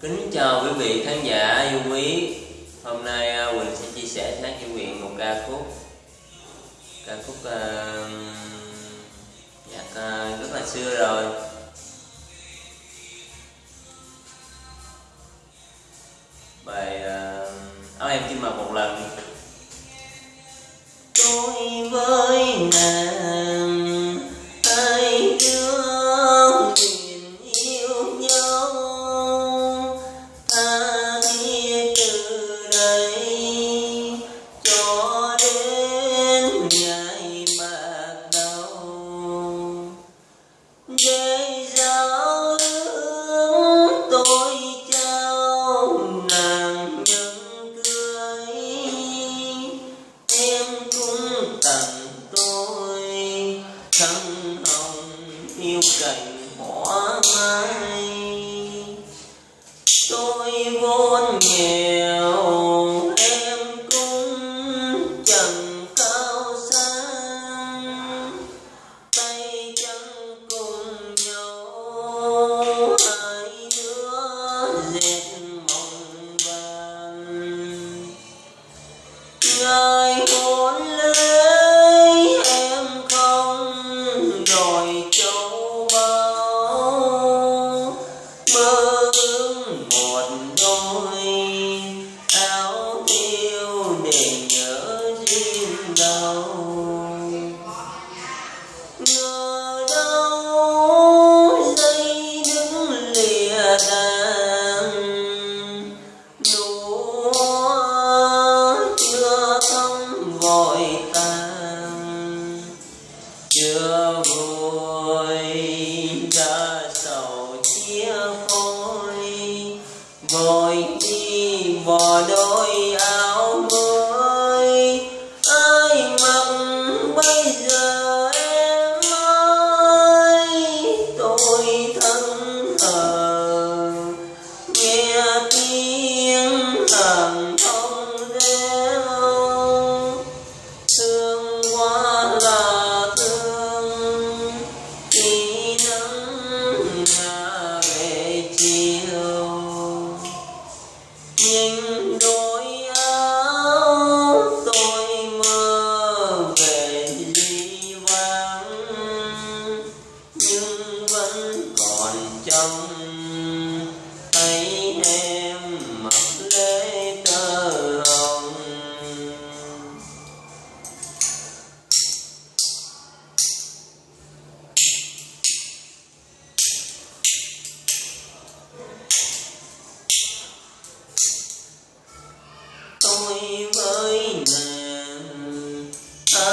Kính chào quý vị khán giả yêu quý. Hôm nay à, Quỳnh sẽ chia sẻ sáng cho Quyện một ca khúc. Ca khúc uh, nhạc uh, rất là xưa rồi. Bài uh, em chim mập một lần. Tôi với yêu cành hoa mai tôi vốn nghèo em cũng chẳng cao sang tay chân cùng nhau hai đứa dệt mộng vàng vội ta chưa vui đã sầu chia khối vội đi vào đôi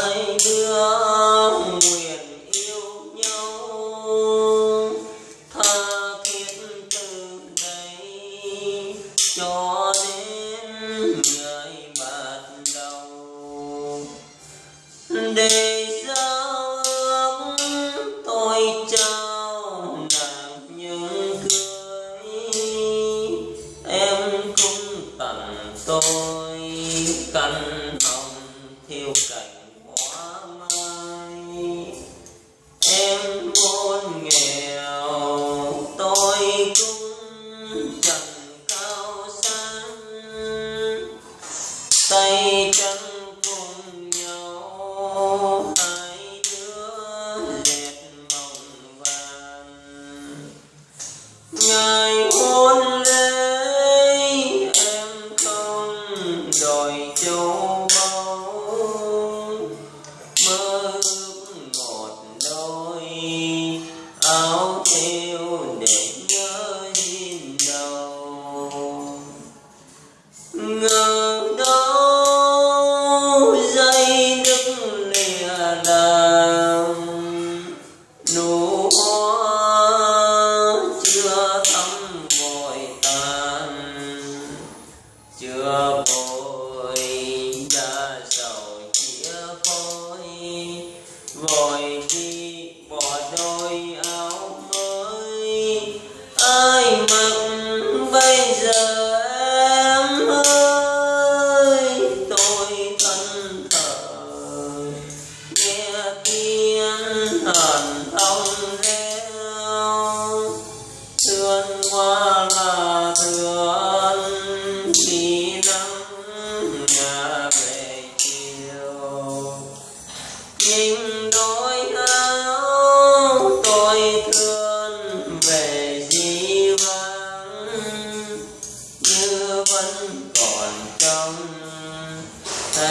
hai đứa nguyện yêu nhau tha thiết từ đây cho đến ngày bắt đầu. con nghề rồi.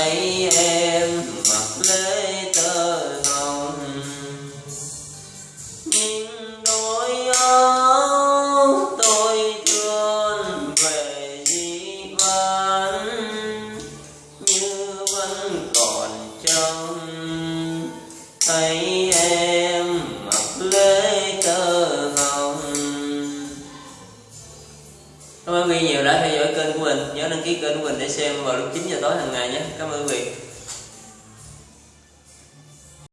thấy em mặc lễ tơ hồng. Nhưng đôi áo tôi thương về di vãn như vẫn còn trong thấy em mặc lễ tơ hồng. Cảm ơn nhiều đã theo dõi Nhớ đăng ký kênh của mình để xem vào lúc 9 giờ tối hàng ngày nhé. Cảm ơn quý vị.